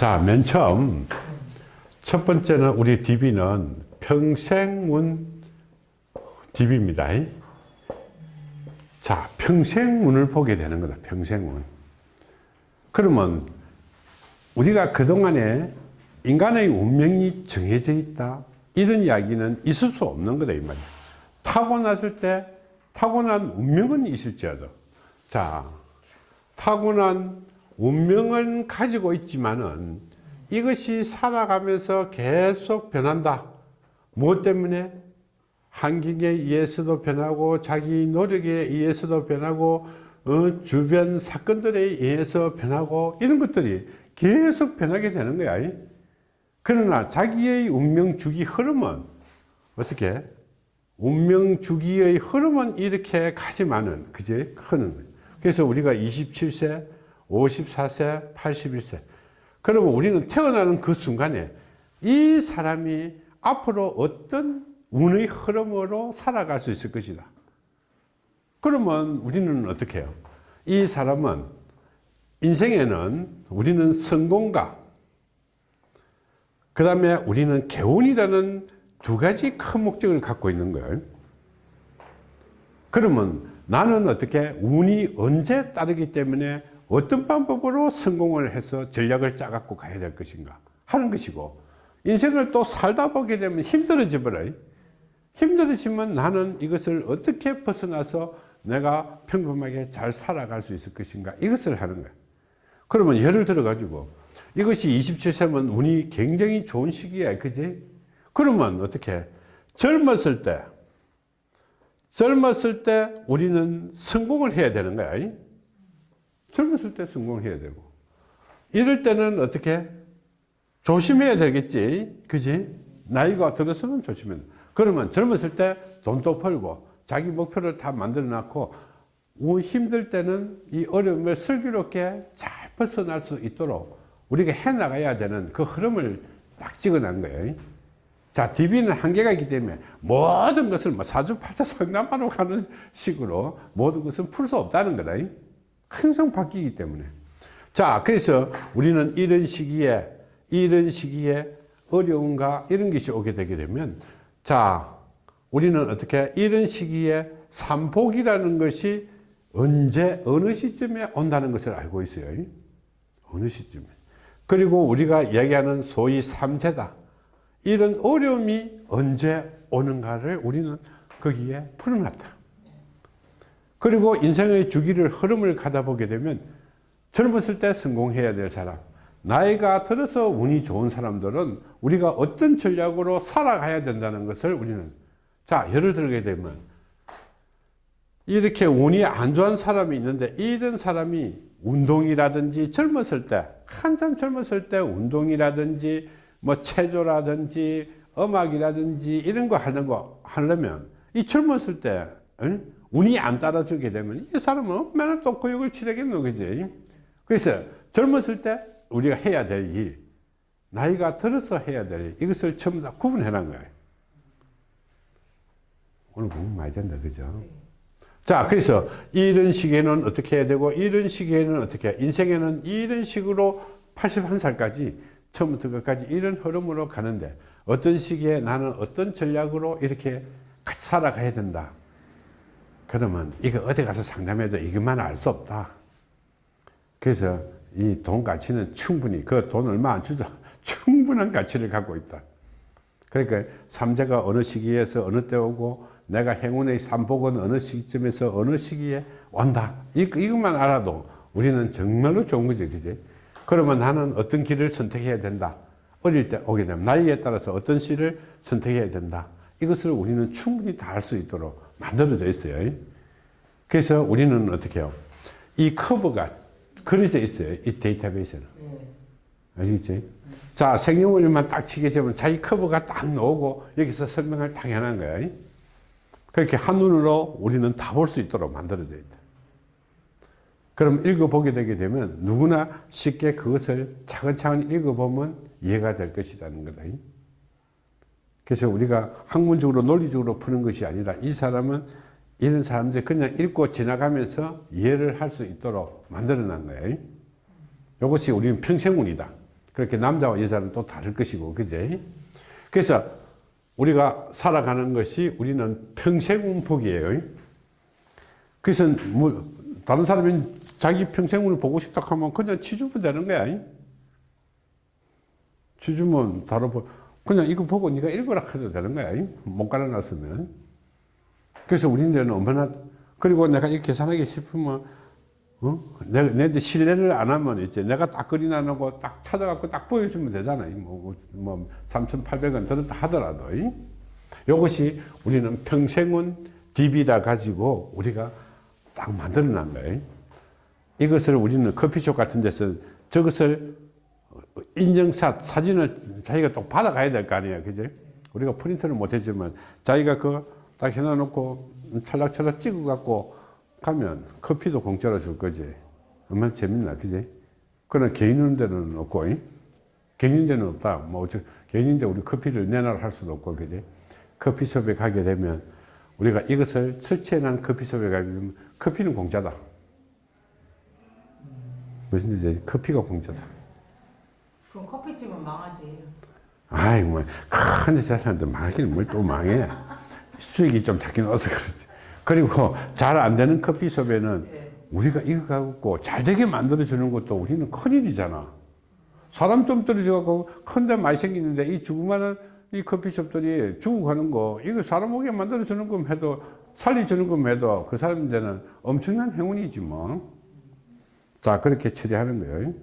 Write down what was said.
자, 맨 처음 첫 번째는 우리 DB는 평생운 DB입니다. 자, 평생운을 보게 되는 거다. 평생운. 그러면 우리가 그동안에 인간의 운명이 정해져 있다. 이런 이야기는 있을 수 없는 거다. 이 말이야. 타고났을 때 타고난 운명은 있을지어도. 자, 타고난 운명은 가지고 있지만은 이것이 살아가면서 계속 변한다. 무엇 때문에? 환경에 의해서도 변하고 자기 노력에 의해서도 변하고 어, 주변 사건들에 의해서 변하고 이런 것들이 계속 변하게 되는 거야. 그러나 자기의 운명 주기 흐름은 어떻게? 운명 주기의 흐름은 이렇게 가지만은 그제 흐는. 그래서 우리가 27세, 54세, 81세 그러면 우리는 태어나는 그 순간에 이 사람이 앞으로 어떤 운의 흐름으로 살아갈 수 있을 것이다. 그러면 우리는 어떻게 해요? 이 사람은 인생에는 우리는 성공과 그 다음에 우리는 개운이라는 두 가지 큰 목적을 갖고 있는 거예요. 그러면 나는 어떻게 운이 언제 따르기 때문에 어떤 방법으로 성공을 해서 전략을 짜갖고 가야 될 것인가 하는 것이고 인생을 또 살다 보게 되면 힘들어져 버려요. 힘들어지면 나는 이것을 어떻게 벗어나서 내가 평범하게 잘 살아갈 수 있을 것인가 이것을 하는 거야. 그러면 예를 들어 가지고 이것이 27세면 운이 굉장히 좋은 시기야. 그지? 그러면 어떻게 젊었을 때 젊었을 때 우리는 성공을 해야 되는 거야. 젊었을 때 성공해야 되고. 이럴 때는 어떻게? 조심해야 되겠지. 그지? 나이가 들어서는 조심해 그러면 젊었을 때 돈도 벌고 자기 목표를 다 만들어 놨고 힘들 때는 이 어려움을 슬기롭게 잘 벗어날 수 있도록 우리가 해 나가야 되는 그 흐름을 딱 찍어 놓은 거예요. 자 DB는 한계가 있기 때문에 모든 것을 뭐 사주팔자 상담하러 가는 식으로 모든 것은 풀 수 없다는 거다 항상 바뀌기 때문에. 자 그래서 우리는 이런 시기에 이런 시기에 어려움과 이런 것이 오게 되게 되면 자 우리는 어떻게 이런 시기에 삼복이라는 것이 언제 어느 시점에 온다는 것을 알고 있어요? 어느 시점에? 그리고 우리가 이야기하는 소위 삼재다. 이런 어려움이 언제 오는가를 우리는 거기에 풀어놨다 그리고 인생의 주기를 흐름을 가다 보게 되면 젊었을 때 성공해야 될 사람 나이가 들어서 운이 좋은 사람들은 우리가 어떤 전략으로 살아가야 된다는 것을 우리는 자 예를 들게 되면 이렇게 운이 안 좋은 사람이 있는데 이런 사람이 운동이라든지 젊었을 때 한참 젊었을 때 운동이라든지 뭐 체조라든지 음악이라든지 이런 거 하는 거 하려면 이 젊었을 때 응? 운이 안 따라주게 되면 이 사람은 얼마나 또 고역을 치르겠노 그지. 그래서 젊었을 때 우리가 해야 될 일 나이가 들어서 해야 될 일 이것을 전부 다 구분해 놓은 거예요. 오늘 공부 많이 된다 그죠? 자 그래서 이런 시기에는 어떻게 해야 되고 이런 시기에는 어떻게 인생에는 이런 식으로 81살까지 처음부터 끝까지 이런 흐름으로 가는데 어떤 시기에 나는 어떤 전략으로 이렇게 같이 살아가야 된다 그러면 이거 어디 가서 상담해도 이것만 알 수 없다. 그래서 이 돈 가치는 충분히 그 돈 얼마 안 주죠. 충분한 가치를 갖고 있다. 그러니까 삼재가 어느 시기에서 어느 때 오고 내가 행운의 삼복은 어느 시점에서 어느 시기에 온다. 이, 이것만 알아도 우리는 정말로 좋은 거지. 그지? 그러면 나는 어떤 길을 선택해야 된다. 어릴 때 오게 되면 나이에 따라서 어떤 시를 선택해야 된다. 이것을 우리는 충분히 다알수 있도록 만들어져 있어요. 그래서 우리는 어떻게 해요? 이 커브가 그려져 있어요. 이 데이터베이스는. 알겠지? 자, 생년월일만 딱 치게 되면 자기 커브가 딱 나오고 여기서 설명을 딱 해놓은 거야. 그렇게 한눈으로 우리는 다 볼 수 있도록 만들어져 있다. 그럼 읽어보게 되게 되면 누구나 쉽게 그것을 차근차근 읽어보면 이해가 될 것이라는 거다. 그래서 우리가 학문적으로 논리적으로 푸는 것이 아니라 이 사람은 이런 사람들 그냥 읽고 지나가면서 이해를 할 수 있도록 만들어 놓은 거예요. 이것이 우리는 평생운이다. 그렇게 남자와 여자는 또 다를 것이고, 그제? 그래서 우리가 살아가는 것이 우리는 평생운 복이에요. 그래서 뭐, 다른 사람이 자기 평생운을 보고 싶다 하면 그냥 치주면 되는 거야. 치주면 다른, 그냥 이거 보고 네가 읽어라 해도 되는 거야. 못 갈아놨으면. 그래서 우리는 얼마나, 그리고 내가 이렇게 계산하기 싶으면, 어? 내가, 내한테 신뢰를 안 하면 이제 내가 딱 그리나 놓고 딱 찾아갖고 딱 보여주면 되잖아. 뭐, 뭐, 3,800원 들었다 하더라도. 이? 이것이 우리는 평생은 DB라 가지고 우리가 딱 만들어 난 거예요. 이것을 우리는 커피숍 같은 데서 저것을 인증샷, 사진을 자기가 또 받아가야 될 거 아니에요. 그죠? 우리가 프린트는 못 해주면 자기가 그 딱 해놔놓고 찰락찰락 찍어갖고 가면 커피도 공짜로 줄 거지. 얼마나 재밌나, 그지? 그러나 개인 데는 없고, 이? 개인 데는 없다. 뭐, 저, 개인인 데 우리 커피를 내놔라 할 수도 없고, 그지? 커피숍에 가게 되면 우리가 이것을 설치해놓은 커피숍에 가게 되면 커피는 공짜다. 무슨 이제 커피가 공짜다. 그럼 커피집은 망하지. 아이, 뭐, 큰 재산도 망하기는 뭘 또 망해. 수익이 좀 작긴 어서 그렇지. 그리고 잘 안 되는 커피숍에는 예. 우리가 이거 갖고 잘 되게 만들어 주는 것도 우리는 큰일이잖아. 사람 좀 떨어져갖고 큰데 많이 생기는데 이 주구만한 이 커피숍들이 주고 가는 거, 이거 사람 오게 만들어 주는 것 해도, 살려주는 것 해도 그 사람들은 엄청난 행운이지 뭐. 자, 그렇게 처리하는 거예요.